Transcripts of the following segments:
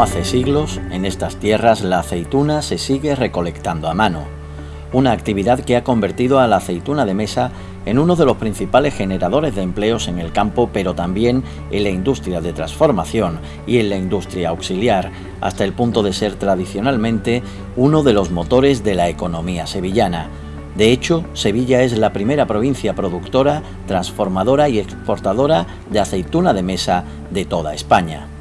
Hace siglos, en estas tierras la aceituna se sigue recolectando a mano, una actividad que ha convertido a la aceituna de mesa en uno de los principales generadores de empleos en el campo, pero también en la industria de transformación y en la industria auxiliar, hasta el punto de ser tradicionalmente uno de los motores de la economía sevillana. De hecho, Sevilla es la primera provincia productora, transformadora y exportadora de aceituna de mesa de toda España.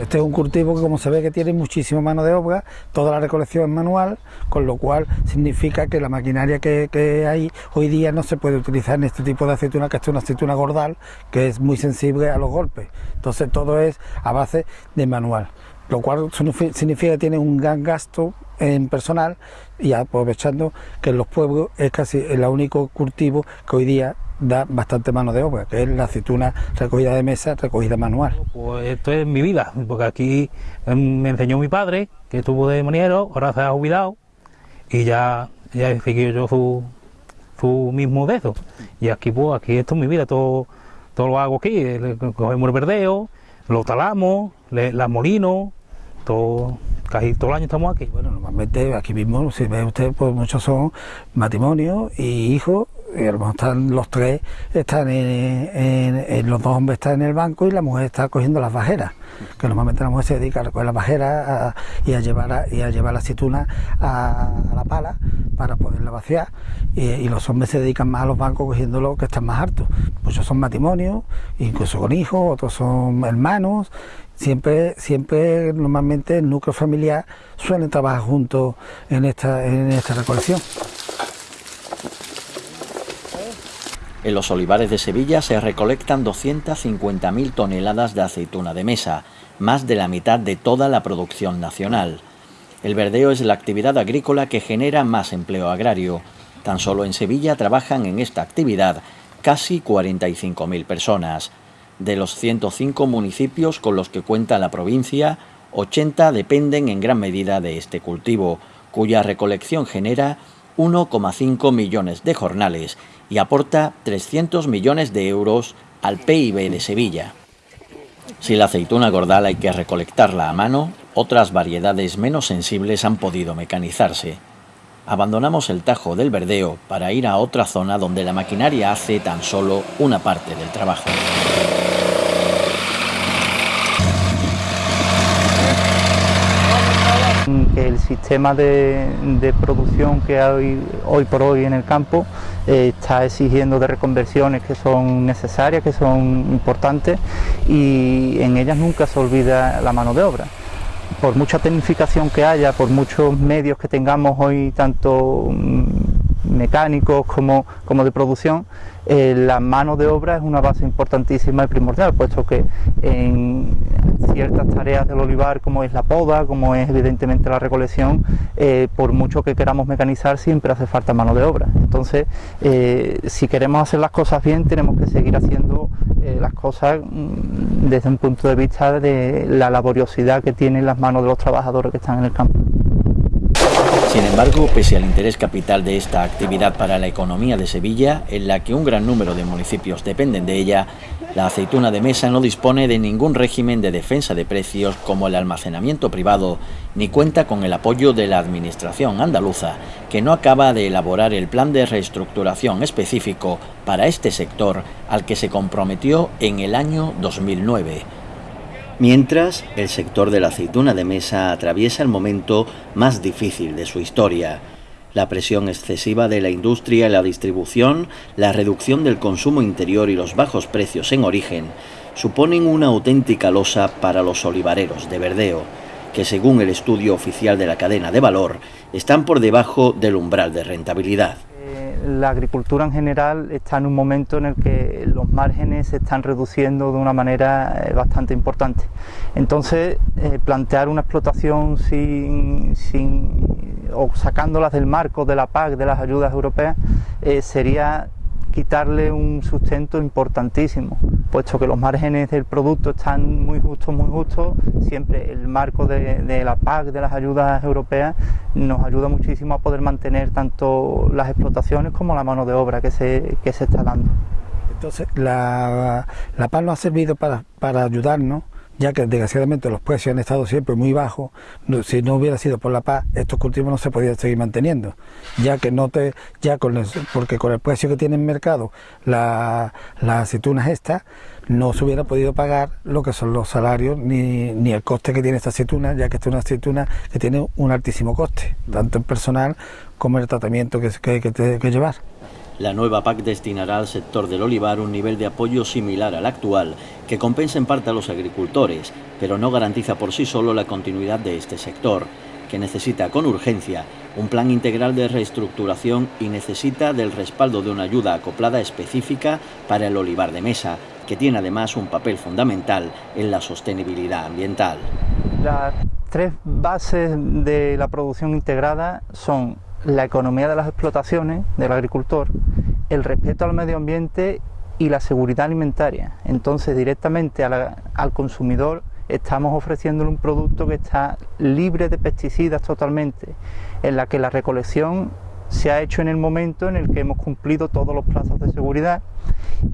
Este es un cultivo que como se ve que tiene muchísima mano de obra, toda la recolección es manual, con lo cual significa que la maquinaria que, hay hoy día no se puede utilizar en este tipo de aceituna, que es una aceituna gordal, que es muy sensible a los golpes. Entonces todo es a base de manual, lo cual significa que tiene un gran gasto en personal y aprovechando que en los pueblos es casi el único cultivo que hoy día da bastante mano de obra, que es la aceituna recogida de mesa, recogida manual. Pues esto es mi vida, porque aquí em, me enseñó mi padre, que estuvo de maniero, ahora se ha jubilado, y ya, ya he seguido yo su, su mismo de eso. Y aquí, pues, aquí esto es mi vida, todo, todo lo hago aquí, cogemos el verdeo, lo talamos, le, la molino, todo, casi todo el año estamos aquí. Bueno, normalmente aquí mismo, si ve usted, pues muchos son matrimonios y hijos y los tres, están en, los dos hombres están en el banco y la mujer está cogiendo las bajeras, que normalmente la mujer se dedica a recoger las bajeras y, a llevar y a llevar la aceituna a, la pala para poderla vaciar y, los hombres se dedican más a los bancos cogiendo lo que están más hartos. Muchos son matrimonios, incluso con hijos, otros son hermanos, siempre, siempre normalmente el núcleo familiar suelen trabajar juntos en esta, en esta recolección. En los olivares de Sevilla se recolectan 250.000 toneladas de aceituna de mesa, más de la mitad de toda la producción nacional. El verdeo es la actividad agrícola que genera más empleo agrario. Tan solo en Sevilla trabajan en esta actividad casi 45.000 personas. De los 105 municipios con los que cuenta la provincia, 80 dependen en gran medida de este cultivo, cuya recolección genera 1,5 millones de jornales y aporta 300 millones de euros al PIB de Sevilla. Si la aceituna gordal hay que recolectarla a mano, otras variedades menos sensibles han podido mecanizarse. Abandonamos el Tajo del Verdeo para ir a otra zona donde la maquinaria hace tan solo una parte del trabajo. El sistema de, producción que hay hoy por hoy en el campo eh, está exigiendo de reconversiones que son necesarias, que son importantes y en ellas nunca se olvida la mano de obra. Por mucha tecnificación que haya, por muchos medios que tengamos hoy, tanto mm, mecánicos como, como de producción, eh, la mano de obra es una base importantísima y primordial, puesto que en ciertas tareas del olivar, como es la poda, como es evidentemente la recolección, eh, por mucho que queramos mecanizar, siempre hace falta mano de obra. Entonces, eh, si queremos hacer las cosas bien, tenemos que seguir haciendo las cosas mm, desde un punto de vista de la laboriosidad que tienen las manos de los trabajadores que están en el campo. Sin embargo, pese al interés capital de esta actividad para la economía de Sevilla, en la que un gran número de municipios dependen de ella, la aceituna de mesa no dispone de ningún régimen de defensa de precios como el almacenamiento privado, ni cuenta con el apoyo de la Administración andaluza, que no acaba de elaborar el plan de reestructuración específico para este sector al que se comprometió en el año 2009. Mientras, el sector de la aceituna de mesa atraviesa el momento más difícil de su historia. La presión excesiva de la industria y la distribución, la reducción del consumo interior y los bajos precios en origen suponen una auténtica losa para los olivareros de verdeo, que según el estudio oficial de la cadena de valor, están por debajo del umbral de rentabilidad la agricultura en general está en un momento en el que los márgenes se están reduciendo de una manera eh, bastante importante. Entonces, eh, plantear una explotación sin, o sacándolas del marco de la PAC, de las ayudas europeas, eh, sería quitarle un sustento importantísimo, puesto que los márgenes del producto están muy justos, muy justos, siempre el marco de, la PAC, de las ayudas europeas, nos ayuda muchísimo a poder mantener tanto las explotaciones como la mano de obra que se, se está dando. Entonces, la, la PAC nos ha servido para, para ayudarnos ya que desgraciadamente los precios han estado siempre muy bajos, si no hubiera sido por la paz, estos cultivos no se podían seguir manteniendo, ya que no te, ya con el, porque con el precio que tiene en mercado las aceitunas estas, no se hubiera podido pagar lo que son los salarios ni, ni el coste que tiene esta aceituna, ya que esta es una aceituna que tiene un altísimo coste, tanto en personal como en el tratamiento que, que, que, que llevar. La nueva PAC destinará al sector del olivar un nivel de apoyo similar al actual, que compensa en parte a los agricultores, pero no garantiza por sí solo la continuidad de este sector, que necesita con urgencia un plan integral de reestructuración y necesita del respaldo de una ayuda acoplada específica para el olivar de mesa, que tiene además un papel fundamental en la sostenibilidad ambiental. Las tres bases de la producción integrada son la economía de las explotaciones del agricultor, el respeto al medio ambiente y la seguridad alimentaria. Entonces directamente al consumidor estamos ofreciéndole un producto que está libre de pesticidas totalmente, en la que la recolección se ha hecho en el momento en el que hemos cumplido todos los plazos de seguridad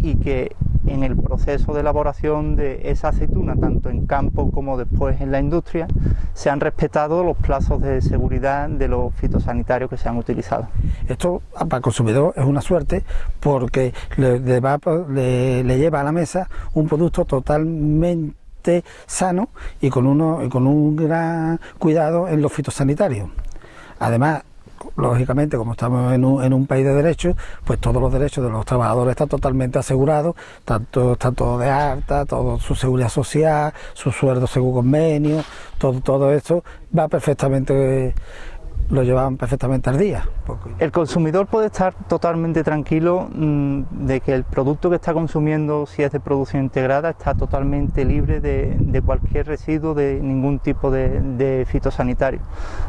y que en el proceso de elaboración de esa aceituna, tanto en campo como después en la industria, se han respetado los plazos de seguridad de los fitosanitarios que se han utilizado. Esto para el consumidor es una suerte porque le, le lleva a la mesa un producto totalmente sano y con, uno, con un gran cuidado en los fitosanitarios. Además, lógicamente, como estamos en un, en un, país de derechos, pues todos los derechos de los trabajadores están totalmente asegurados, tanto, todo de alta, todo su seguridad social, su sueldo según convenio, todo, todo esto va perfectamente lo llevaban perfectamente al día. El consumidor puede estar totalmente tranquilo mm, de que el producto que está consumiendo, si es de producción integrada, está totalmente libre de, cualquier residuo, de ningún tipo de, de, fitosanitario,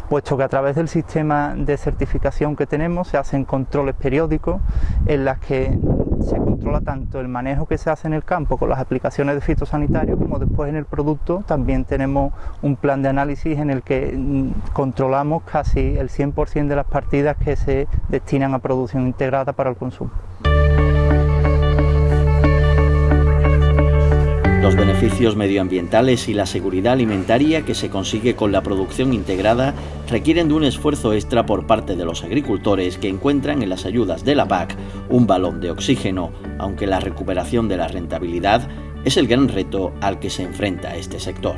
puesto que a través del sistema de certificación que tenemos se hacen controles periódicos en las que se controla tanto el manejo que se hace en el campo con las aplicaciones de fitosanitarios como después en el producto también tenemos un plan de análisis en el que mm, controlamos casi el 100% de las partidas que se destinan a producción integrada para el consumo. Los beneficios medioambientales y la seguridad alimentaria que se consigue con la producción integrada requieren de un esfuerzo extra por parte de los agricultores que encuentran en las ayudas de la PAC un balón de oxígeno, aunque la recuperación de la rentabilidad es el gran reto al que se enfrenta este sector.